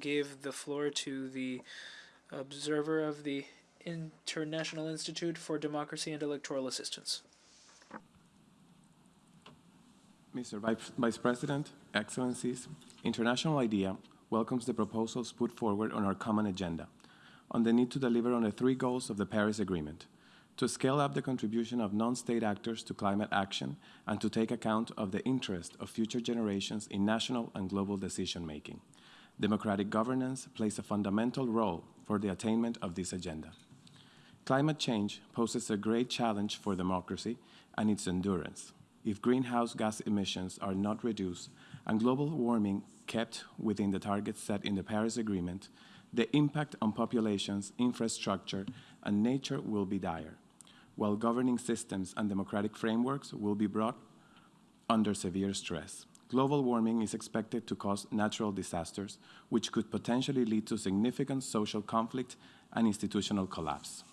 give the floor to the observer of the International Institute for Democracy and Electoral Assistance. Mr. Vice- President, Excellencies, International IDEA welcomes the proposals put forward on our common agenda on the need to deliver on the three goals of the Paris Agreement, to scale up the contribution of non-state actors to climate action and to take account of the interest of future generations in national and global decision-making. Democratic governance plays a fundamental role for the attainment of this agenda. Climate change poses a great challenge for democracy and its endurance. If greenhouse gas emissions are not reduced and global warming kept within the targets set in the Paris Agreement, the impact on populations, infrastructure, and nature will be dire, while governing systems and democratic frameworks will be brought under severe stress. Global warming is expected to cause natural disasters, which could potentially lead to significant social conflict and institutional collapse.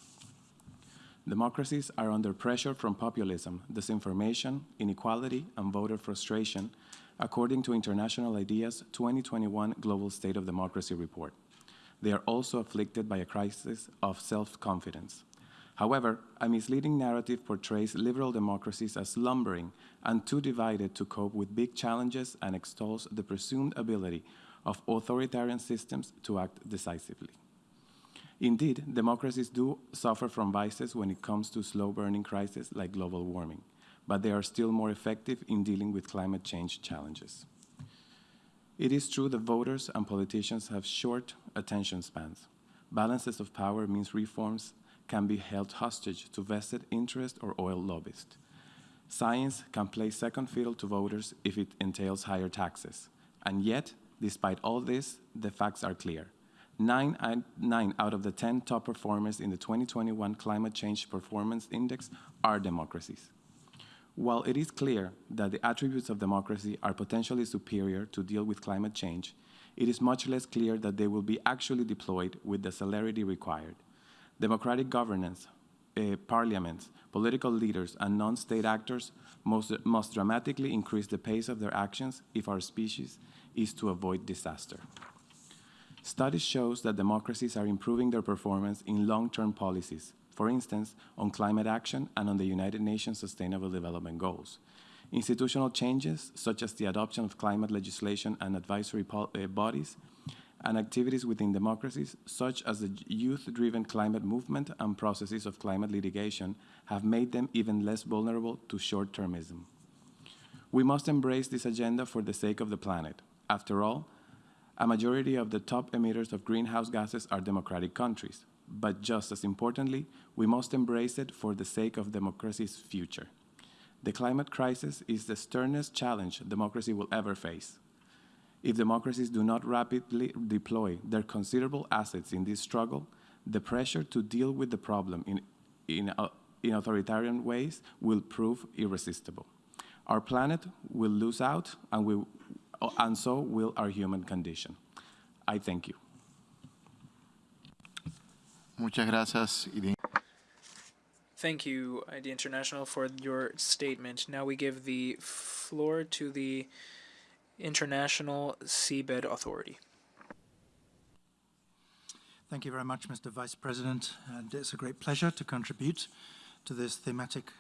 Democracies are under pressure from populism, disinformation, inequality, and voter frustration, according to International IDEA's 2021 Global State of Democracy report. They are also afflicted by a crisis of self-confidence. However, a misleading narrative portrays liberal democracies as lumbering and too divided to cope with big challenges and extols the presumed ability of authoritarian systems to act decisively. Indeed, democracies do suffer from vices when it comes to slow-burning crises like global warming, but they are still more effective in dealing with climate change challenges. It is true that voters and politicians have short attention spans. Balances of power means reforms can be held hostage to vested interest or oil lobbyists. Science can play second fiddle to voters if it entails higher taxes. And yet, despite all this, the facts are clear. Nine, nine out of the 10 top performers in the 2021 Climate Change Performance Index are democracies. While it is clear that the attributes of democracy are potentially superior to deal with climate change, it is much less clear that they will be actually deployed with the celerity required. Democratic governance, uh, parliaments, political leaders, and non-state actors must, must dramatically increase the pace of their actions if our species is to avoid disaster. Studies shows that democracies are improving their performance in long-term policies, for instance, on climate action and on the United Nations Sustainable Development Goals. Institutional changes, such as the adoption of climate legislation and advisory uh, bodies, and activities within democracies, such as the youth-driven climate movement and processes of climate litigation, have made them even less vulnerable to short-termism. We must embrace this agenda for the sake of the planet. After all, a majority of the top emitters of greenhouse gases are democratic countries. But just as importantly, we must embrace it for the sake of democracy's future. The climate crisis is the sternest challenge democracy will ever face. If democracies do not rapidly deploy their considerable assets in this struggle, the pressure to deal with the problem in, in, uh, in authoritarian ways will prove irresistible. Our planet will lose out, and we and so will our human condition. I thank you. Muchas gracias. Thank you, ID International, for your statement. Now we give the floor to the International Seabed Authority. Thank you very much, Mr. Vice President, and it's a great pleasure to contribute to this thematic